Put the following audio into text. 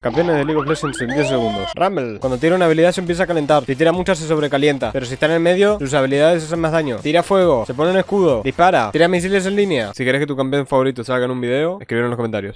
Campeones de League of Legends en 10 segundos. Rumble. Cuando tira una habilidad se empieza a calentar. Si tira muchas se sobrecalienta. Pero si está en el medio, sus habilidades hacen más daño. Tira fuego. Se pone un escudo. Dispara. Tira misiles en línea. Si quieres que tu campeón favorito salga en un video, escríbelo en los comentarios.